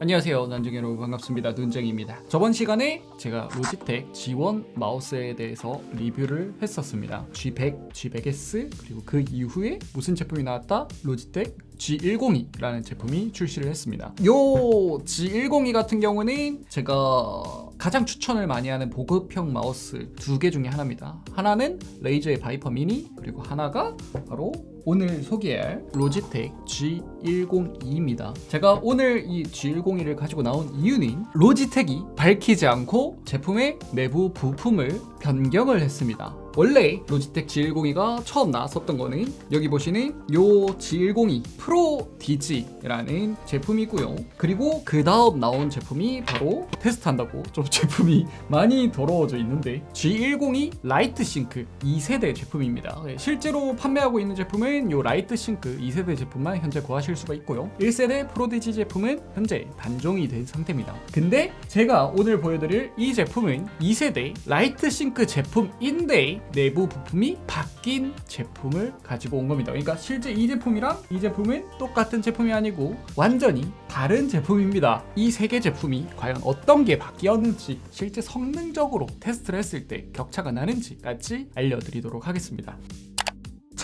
안녕하세요 눈쟁이 여러분 반갑습니다. 눈쟁입니다. 저번 시간에 제가 로지텍 G1 마우스에 대해서 리뷰를 했었습니다. G100, G100S 그리고 그 이후에 무슨 제품이 나왔다? 로지텍 G102라는 제품이 출시를 했습니다. 요 G102 같은 경우는 제가 가장 추천을 많이 하는 보급형 마우스 두 개 중에 하나입니다. 하나는 레이저의 바이퍼 미니 그리고 하나가 바로 오늘 소개할 로지텍 G102입니다. 제가 오늘 이 G102를 가지고 나온 이유는 로지텍이 밝히지 않고 제품의 내부 부품을 변경을 했습니다 원래 로지텍 G102가 처음 나왔었던 거는 여기 보시는 요 G102 Prodigy라는 제품이고요. 그리고 그 다음 나온 제품이 바로 테스트한다고 좀 제품이 많이 더러워져 있는데 G102 LIGHTSYNC 2세대 제품입니다. 네, 실제로 판매하고 있는 제품은 요 LIGHTSYNC 2세대 제품만 현재 구하실 수가 있고요. 1세대 Prodigy 제품은 현재 단종이 된 상태입니다. 근데 제가 오늘 보여드릴 이 제품은 2세대 LIGHTSYNC 제품인데 내부 부품이 바뀐 제품을 가지고 온 겁니다. 그러니까 실제 이 제품이랑 이 제품은 똑같은 제품이 아니고 완전히 다른 제품입니다. 이 세 개 제품이 과연 어떤 게 바뀌었는지 실제 성능적으로 테스트를 했을 때 격차가 나는지까지 알려드리도록 하겠습니다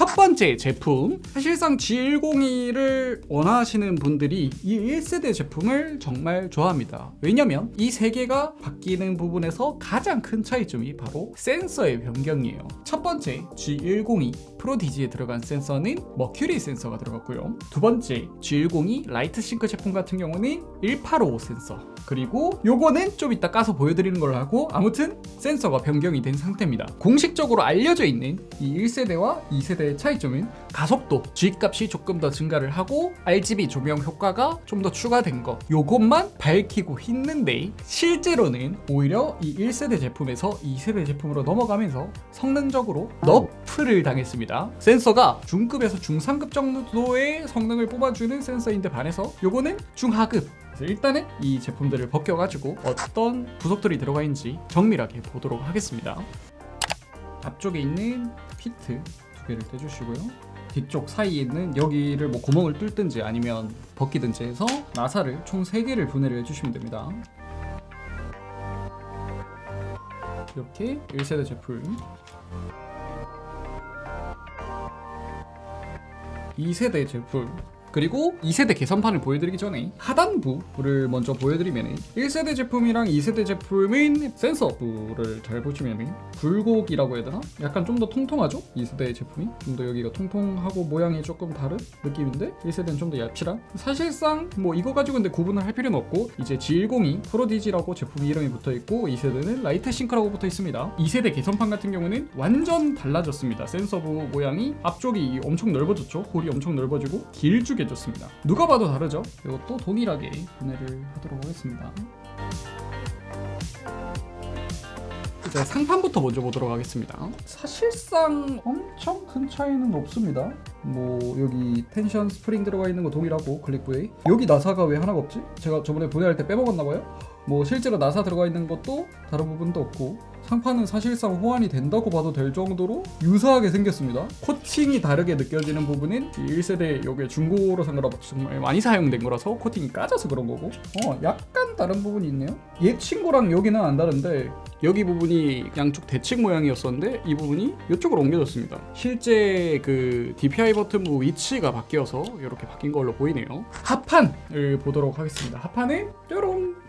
첫 번째 제품. 사실상 G102를 원하시는 분들이 이 1세대 제품을 정말 좋아합니다. 왜냐면 이 세 개가 바뀌는 부분에서 가장 큰 차이점이 바로 센서의 변경이에요. 첫 번째 G102. Prodigy에 들어간 센서는 Mercury 센서가 들어갔고요. 두 번째 G102 LIGHTSYNC 제품 같은 경우는 185 센서. 그리고 요거는 좀 이따 까서 보여드리는 걸로 하고 아무튼 센서가 변경이 된 상태입니다. 공식적으로 알려져 있는 이 1세대와 2세대 의 차이점은 가속도, G값이 조금 더 증가를 하고 RGB 조명 효과가 좀 더 추가된 거 요것만 밝히고 있는데 실제로는 오히려 이 1세대 제품에서 2세대 제품으로 넘어가면서 성능적으로 너프를 당했습니다. 센서가 중급에서 중상급 정도의 성능을 뽑아주는 센서인데 반해서 요거는 중하급. 일단은 이 제품들을 벗겨가지고 어떤 부속들이 들어가 있는지 정밀하게 보도록 하겠습니다. 앞쪽에 있는 피트 두 개를 떼주시고요. 뒤쪽 사이에 있는 여기를 뭐 구멍을 뚫든지 아니면 벗기든지 해서 나사를 총 3개를 분해를 해주시면 됩니다. 이렇게 1세대 제품. 2세대 제품 그리고 2세대 개선판을 보여드리기 전에 하단부를 먼저 보여드리면 1세대 제품이랑 2세대 제품인 센서부를 잘 보시면 굴곡이라고 해야 되나? 약간 좀 더 통통하죠? 2세대 제품이 좀 더 여기가 통통하고 모양이 조금 다른 느낌인데 1세대는 좀 더 얇시랑 사실상 뭐 이거 가지고 근데 구분을 할 필요는 없고 이제 G102 Prodigy라고 제품 이름이 붙어있고 2세대는 LIGHTSYNC라고 붙어 있습니다 2세대 개선판 같은 경우는 완전 달라졌습니다 센서부 모양이 앞쪽이 엄청 넓어졌죠 홀이 엄청 넓어지고 길쭉해졌습니다. 누가 봐도 다르죠? 이것도 동일하게 분해를 하도록 하겠습니다. 이제 상판부터 먼저 보도록 하겠습니다. 사실상 엄청 큰 차이는 없습니다. 뭐 여기 텐션 스프링 들어가 있는 거 동일하고 클릭부에 여기 나사가 왜 하나가 없지? 제가 저번에 분해할 때 빼먹었나 봐요. 뭐 실제로 나사 들어가 있는 것도 다른 부분도 없고 상판은 사실상 호환이 된다고 봐도 될 정도로 유사하게 생겼습니다. 코팅이 다르게 느껴지는 부분은 1세대 요게 중고로 산 거라 정말 많이 사용된 거라서 코팅이 까져서 그런 거고. 어 약간 다른 부분이 있네요. 얘 친구랑 여기는 안 다른데 여기 부분이 양쪽 대칭 모양이었었는데 이 부분이 이쪽으로 옮겨졌습니다. 실제 그 DPI 버튼부 위치가 바뀌어서 이렇게 바뀐 걸로 보이네요. 하판을 보도록 하겠습니다. 하판은 뾰롱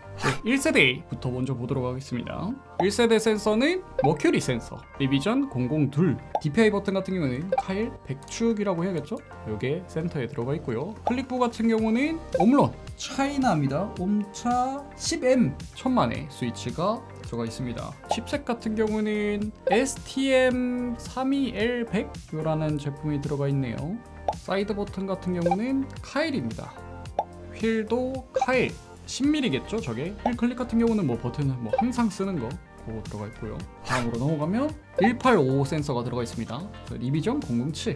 1세대부터 먼저 보도록 하겠습니다. 1세대 센서는 머큐리 센서 리비전 002 DPI 버튼 같은 경우는 카일 100축이라고 해야겠죠? 이게 센터에 들어가 있고요. 클릭부 같은 경우는 Omron China입니다. 옴차 10M 천만의 스위치가 들어가 있습니다. 칩셋 같은 경우는 STM32L100 라는 제품이 들어가 있네요. 사이드 버튼 같은 경우는 Kailh입니다. 휠도 Kailh 10mm겠죠 저게? 휠 클릭 같은 경우는 뭐 버튼은 뭐 항상 쓰는 거 그거 들어가 있고요. 다음으로 넘어가면 185 센서가 들어가 있습니다. 리비전 007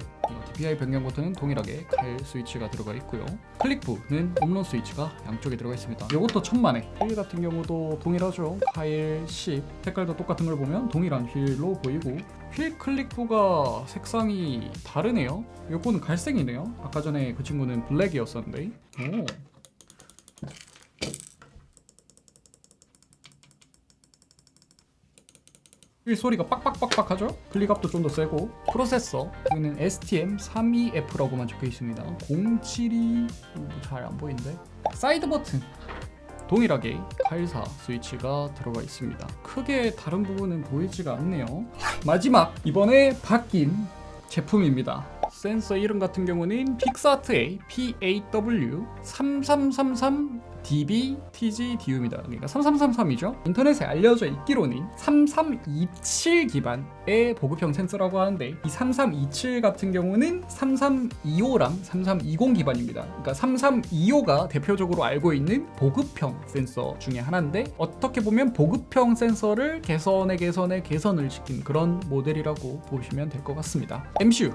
DPI 변경 버튼은 동일하게 칼 스위치가 들어가 있고요. 클릭부는 홈런 스위치가 양쪽에 들어가 있습니다. 이것도 천만에. 휠 같은 경우도 동일하죠. 카일 10 색깔도 똑같은 걸 보면 동일한 휠로 보이고 휠 클릭부가 색상이 다르네요. 요거는 갈색이네요. 아까 전에 그 친구는 블랙이었었는데. 오. 이 소리가 빡빡빡빡 하죠? 클릭압도 좀 더 세고. 프로세서. 여기는 STM32F라고만 적혀 있습니다. 072잘안 보이는데. 사이드 버튼. 동일하게 84 스위치가 들어가 있습니다. 크게 다른 부분은 보이지가 않네요. 마지막 이번에 바뀐 제품입니다. 센서 이름 같은 경우는 픽사트의 PAW3333DB TG DU입니다. 그러니까 3333이죠. 인터넷에 알려져 있기로는 3327 기반의 보급형 센서라고 하는데 이 3327 같은 경우는 3325랑 3320 기반입니다. 그러니까 3325가 대표적으로 알고 있는 보급형 센서 중에 하나인데 어떻게 보면 보급형 센서를 개선에 개선에 개선을 시킨 그런 모델이라고 보시면 될 것 같습니다. MCU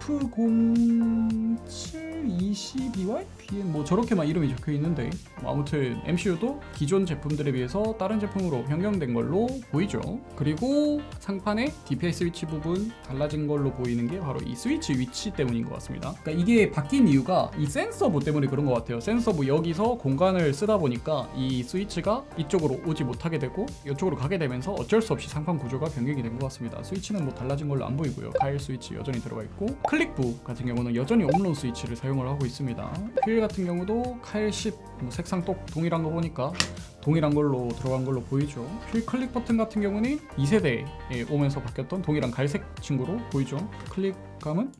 F0722Y? BN 뭐 저렇게만 이름이 적혀 있는데. 뭐 아무튼 MCU도 기존 제품들에 비해서 다른 제품으로 변경된 걸로 보이죠. 그리고 상판에 DPI 스위치 부분 달라진 걸로 보이는 게 바로 이 스위치 위치 때문인 것 같습니다. 그러니까 이게 바뀐 이유가 이 센서부 때문에 그런 것 같아요. 센서부 여기서 공간을 쓰다 보니까 이 스위치가 이쪽으로 오지 못하게 되고 이쪽으로 가게 되면서 어쩔 수 없이 상판 구조가 변경이 된 것 같습니다. 스위치는 뭐 달라진 걸로 안 보이고요. Kailh 스위치 여전히 들어가 있고 클릭부 같은 경우는 여전히 Omron 스위치를 사용을 하고 있습니다. 휠 같은 경우도 Kailh 10 뭐 색상 똑 동일한 거 보니까 동일한 걸로 들어간 걸로 보이죠. 휠 클릭 버튼 같은 경우는 2세대에 오면서 바뀌었던 동일한 갈색 친구로 보이죠. 클릭감은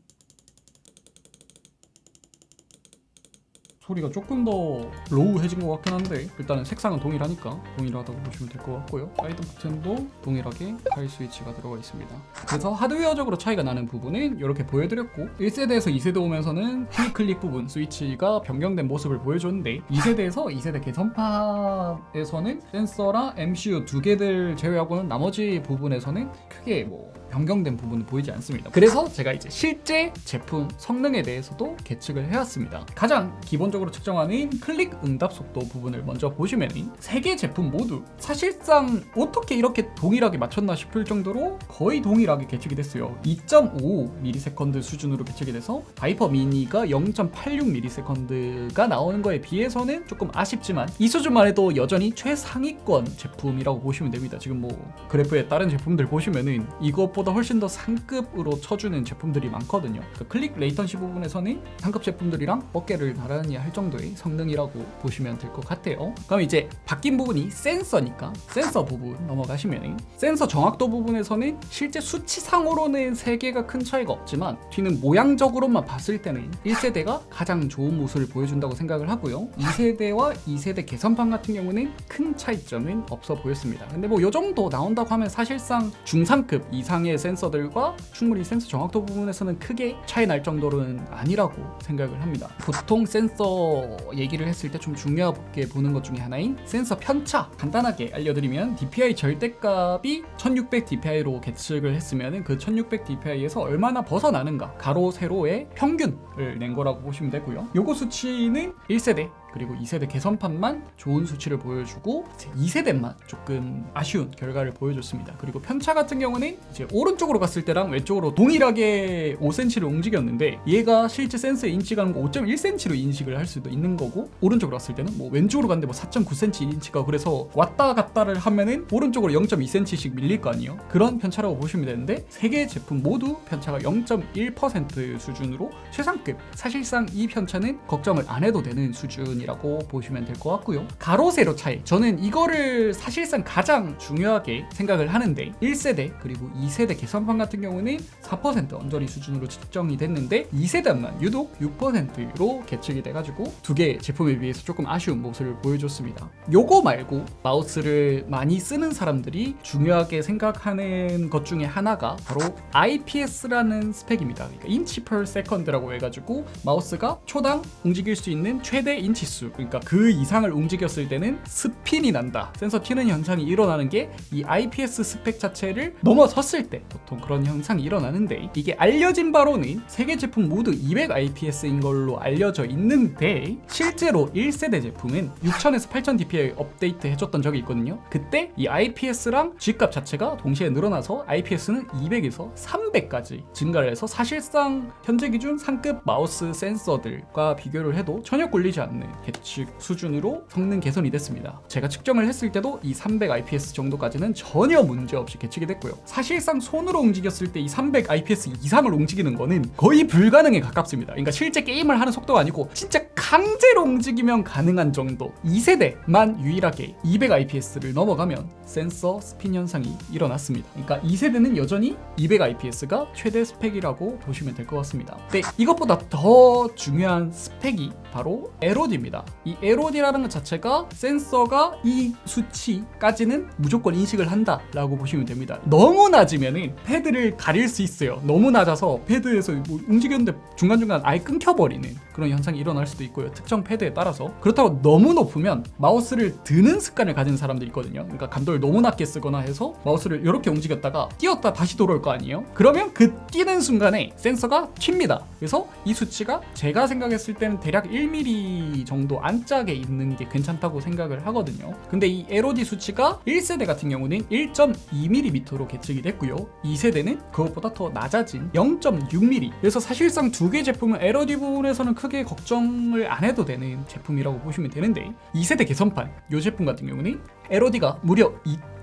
소리가 조금 더 low해진 것 같긴 한데 일단은 색상은 동일하니까 동일하다고 보시면 될 것 같고요. 사이드 버튼도 동일하게 Kailh 스위치가 들어가 있습니다. 그래서 하드웨어적으로 차이가 나는 부분은 이렇게 보여드렸고 1세대에서 2세대 오면서는 휠 클릭 부분 스위치가 변경된 모습을 보여줬는데 2세대에서 2세대 개선판에서는 센서랑 MCU 두 개들 제외하고는 나머지 부분에서는 크게 뭐 변경된 부분은 보이지 않습니다. 그래서 제가 이제 실제 제품 성능에 대해서도 계측을 해왔습니다. 가장 기본적으로 측정하는 클릭 응답 속도 부분을 먼저 보시면 세 개 제품 모두 사실상 어떻게 이렇게 동일하게 맞췄나 싶을 정도로 거의 동일하게 계측이 됐어요. 2.5ms 수준으로 계측이 돼서 Viper Mini가 0.86ms가 나오는 거에 비해서는 조금 아쉽지만 이 수준만 해도 여전히 최상위권 제품이라고 보시면 됩니다. 지금 뭐 그래프에 다른 제품들 보시면은 이것 보다 훨씬 더 상급으로 쳐주는 제품들이 많거든요. 그 클릭 latency 부분에서는 상급 제품들이랑 어깨를 나란히 할 정도의 성능이라고 보시면 될 것 같아요. 그럼 이제 바뀐 부분이 센서니까 센서 부분 넘어가시면 센서 정확도 부분에서는 실제 수치상으로는 3개가 큰 차이가 없지만 튀는 모양적으로만 봤을 때는 1세대가 가장 좋은 모습을 보여준다고 생각을 하고요. 2세대와 2세대 개선판 같은 경우는 큰 차이점은 없어 보였습니다. 근데 뭐요 정도 나온다고 하면 사실상 중상급 이상의 센서들과 충분히 센서 정확도 부분에서는 크게 차이 날 정도는 아니라고 생각을 합니다. 보통 센서 얘기를 했을 때 좀 중요하게 보는 것 중에 하나인 센서 편차. 간단하게 알려드리면 DPI 절대값이 1600 DPI로 계측을 했으면 그1600 DPI에서 얼마나 벗어나는가 가로 세로의 평균을 낸 거라고 보시면 되고요. 요거 수치는 1세대 그리고 2세대 개선판만 좋은 수치를 보여주고 2세대만 조금 아쉬운 결과를 보여줬습니다. 그리고 편차 같은 경우는 이제 오른쪽으로 갔을 때랑 왼쪽으로 동일하게 5cm를 움직였는데 얘가 실제 센서에 인식하는 거 5.1cm로 인식을 할 수도 있는 거고 오른쪽으로 갔을 때는 뭐 왼쪽으로 갔는데 뭐 4.9cm 인치가 그래서 왔다 갔다를 하면은 오른쪽으로 0.2cm씩 밀릴 거 아니에요? 그런 편차라고 보시면 되는데 세 개 제품 모두 편차가 0.1% 수준으로 최상급 사실상 이 편차는 걱정을 안 해도 되는 수준 이라고 보시면 될 것 같고요. 가로 세로 차이 저는 이거를 사실상 가장 중요하게 생각을 하는데 1세대 그리고 2세대 개선판 같은 경우는 4% 언저리 수준으로 측정이 됐는데 2세대만 유독 6%로 계측이 돼가지고 두개 제품에 비해서 조금 아쉬운 모습을 보여줬습니다. 요거 말고 마우스를 많이 쓰는 사람들이 중요하게 생각하는 것 중에 하나가 바로 IPS라는 스펙입니다. 그러니까 inch per second라고 해가지고 마우스가 초당 움직일 수 있는 최대 인치 수 그러니까 그 이상을 움직였을 때는 스핀이 난다. 센서 튀는 현상이 일어나는 게 이 IPS 스펙 자체를 넘어섰을 때 보통 그런 현상이 일어나는데 이게 알려진 바로는 세 개 제품 모두 200 IPS인 걸로 알려져 있는데 실제로 1세대 제품은 6000에서 8000 DPI 업데이트 해줬던 적이 있거든요. 그때 이 IPS랑 G값 자체가 동시에 늘어나서 IPS는 200에서 300까지 증가를 해서 사실상 현재 기준 상급 마우스 센서들과 비교를 해도 전혀 꿀리지 않는 계측 수준으로 성능 개선이 됐습니다. 제가 측정을 했을 때도 이 300 IPS 정도까지는 전혀 문제 없이 계측이 됐고요. 사실상 손으로 움직였을 때 이 300 IPS 이상을 움직이는 거는 거의 불가능에 가깝습니다. 그러니까 실제 게임을 하는 속도가 아니고 진짜 강제로 움직이면 가능한 정도 2세대만 유일하게 200 IPS를 넘어가면 센서 스핀 현상이 일어났습니다. 그러니까 2세대는 여전히 200 IPS가 최대 스펙이라고 보시면 될 것 같습니다. 근데 이것보다 더 중요한 스펙이 바로 LOD입니다. 이 LOD라는 것 자체가 센서가 이 수치까지는 무조건 인식을 한다 라고 보시면 됩니다. 너무 낮으면은 패드를 가릴 수 있어요. 너무 낮아서 패드에서 뭐 움직였는데 중간중간 아예 끊겨버리는 그런 현상이 일어날 수도 있고요. 특정 패드에 따라서 그렇다고 너무 높으면 마우스를 드는 습관을 가진 사람들이 있거든요. 그러니까 감도를 너무 낮게 쓰거나 해서 마우스를 이렇게 움직였다가 띄었다 다시 돌아올 거 아니에요? 그러면 그 뛰는 순간에 센서가 튑니다. 그래서 이 수치가 제가 생각했을 때는 대략 1mm 정도 안짝에 있는 게 괜찮다고 생각을 하거든요. 근데 이 LOD 수치가 1세대 같은 경우는 1.2mm로 계측이 됐고요. 2세대는 그것보다 더 낮아진 0.6mm. 그래서 사실상 두 개 제품은 LOD 부분에서는 크게 걱정을 안 해도 되는 제품이라고 보시면 되는데 2세대 개선판 이 제품 같은 경우는 LOD가 무려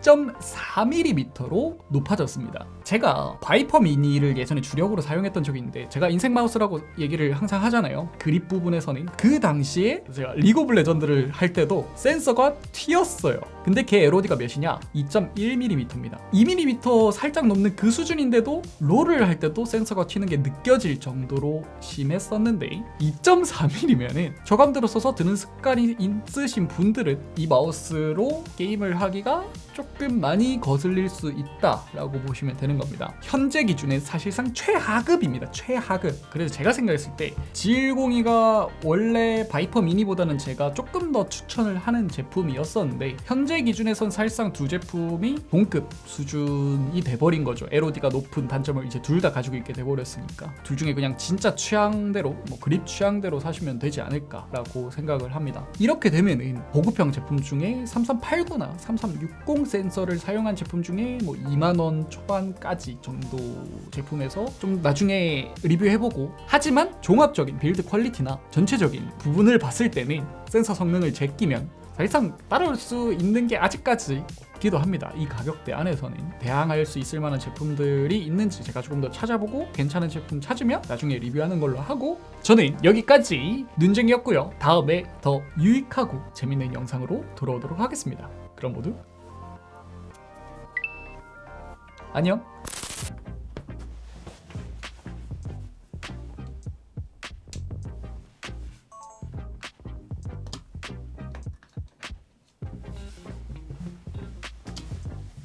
2.4mm로 높아졌습니다. 제가 Viper Mini를 예전에 주력으로 사용했던 적이 있는데 제가 인생 마우스라고 얘기를 항상 하잖아요. 그립 부분에서는 그 당시에 제가 리그 오브 레전드를 할 때도 센서가 튀었어요. 근데 걔 LOD가 몇이냐? 2.1mm입니다. 2mm 살짝 넘는 그 수준인데도 롤을 할 때도 센서가 튀는 게 느껴질 정도로 심했었는데 2.4mm면은 저감도로 써서 드는 습관이 있으신 분들은 이 마우스로 게임을 하기가 조금 많이 거슬릴 수 있다라고 보시면 되는 겁니다. 현재 기준에 사실상 최하급입니다. 최하급. 그래서 제가 생각했을 때 G102가 원래 바이퍼 미니보다는 제가 조금 더 추천을 하는 제품이었었는데 현재 기준에선 사실상 두 제품이 동급 수준이 돼버린 거죠. LOD가 높은 단점을 이제 둘 다 가지고 있게 돼버렸으니까 둘 중에 그냥 진짜 취향대로 뭐 그립 취향대로 사시면 되지 않을까라고 생각을 합니다. 이렇게 되면은 보급형 제품 중에 3389나. 3360 센서를 사용한 제품 중에 뭐 2만 원 초반까지 정도 제품에서 좀 나중에 리뷰해보고 하지만 종합적인 build quality나 전체적인 부분을 봤을 때는 센서 성능을 제끼면 사실상 따라올 수 있는 게 아직까지 없 기도 합니다. 이 가격대 안에서는 대항할 수 있을 만한 제품들이 있는지 제가 조금 더 찾아보고 괜찮은 제품 찾으면 나중에 리뷰하는 걸로 하고 저는 여기까지 눈쟁이였고요. 다음에 더 유익하고 재밌는 영상으로 돌아오도록 하겠습니다. 그럼 모두 안녕.